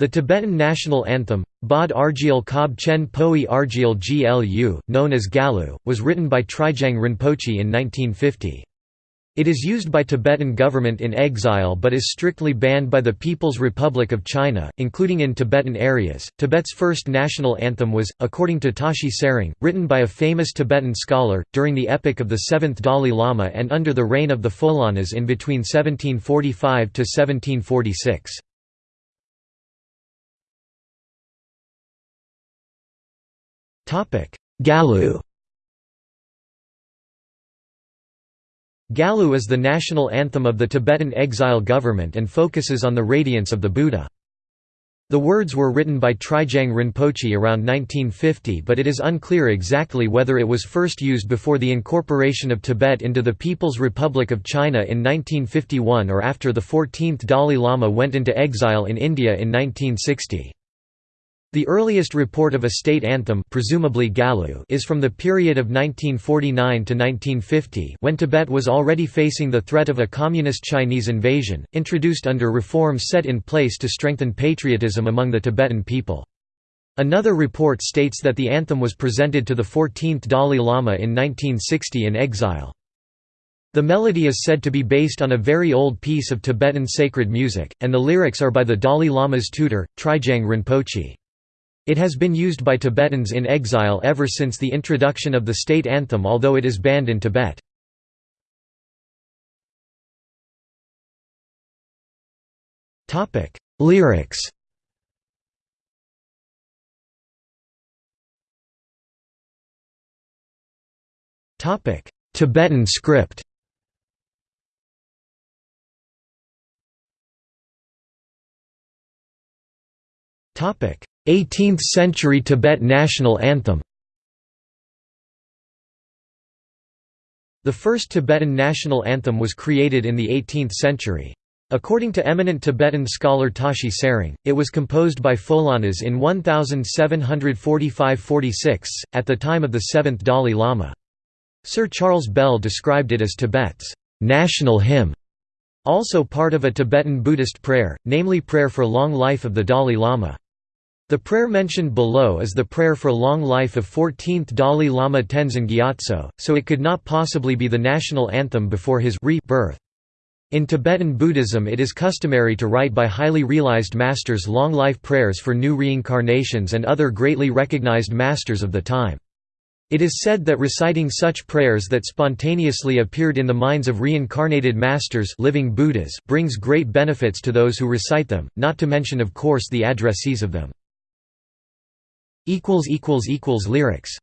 The Tibetan national anthem, Bod Argyal Kob Chen Poi Argyal Glu, known as Gyallu, was written by Trijang Rinpoche in 1950. It is used by Tibetan government in exile but is strictly banned by the People's Republic of China, including in Tibetan areas. Tibet's first national anthem was, according to Tashi Tsering, written by a famous Tibetan scholar, during the epoch of the 7th Dalai Lama and under the reign of the Pholhanas in between 1745 to 1746. Gyallu Gyallu is the national anthem of the Tibetan exile government and focuses on the radiance of the Buddha. The words were written by Trijang Rinpoche around 1950 but it is unclear exactly whether it was first used before the incorporation of Tibet into the People's Republic of China in 1951 or after the 14th Dalai Lama went into exile in India in 1960. The earliest report of a state anthem presumably Gyallu is from the period of 1949 to 1950 when Tibet was already facing the threat of a communist Chinese invasion, introduced under reforms set in place to strengthen patriotism among the Tibetan people. Another report states that the anthem was presented to the 14th Dalai Lama in 1960 in exile. The melody is said to be based on a very old piece of Tibetan sacred music, and the lyrics are by the Dalai Lama's tutor, Trijang Rinpoche. It has been used by Tibetans in exile ever since the introduction of the state anthem although it is banned in Tibet. Lyrics Tibetan script Topic 18th-century Tibet national anthem The first Tibetan national anthem was created in the 18th century. According to eminent Tibetan scholar Tashi Tsering, it was composed by Pholhanas in 1745–46, at the time of the seventh Dalai Lama. Sir Charles Bell described it as Tibet's national hymn, also part of a Tibetan Buddhist prayer, namely prayer for long life of the Dalai Lama. The prayer mentioned below is the prayer for long life of 14th Dalai Lama Tenzin Gyatso, so it could not possibly be the national anthem before his rebirth. In Tibetan Buddhism it is customary to write by highly realized masters long life prayers for new reincarnations and other greatly recognized masters of the time. It is said that reciting such prayers that spontaneously appeared in the minds of reincarnated masters living Buddhas brings great benefits to those who recite them, not to mention of course the addressees of them. Lyrics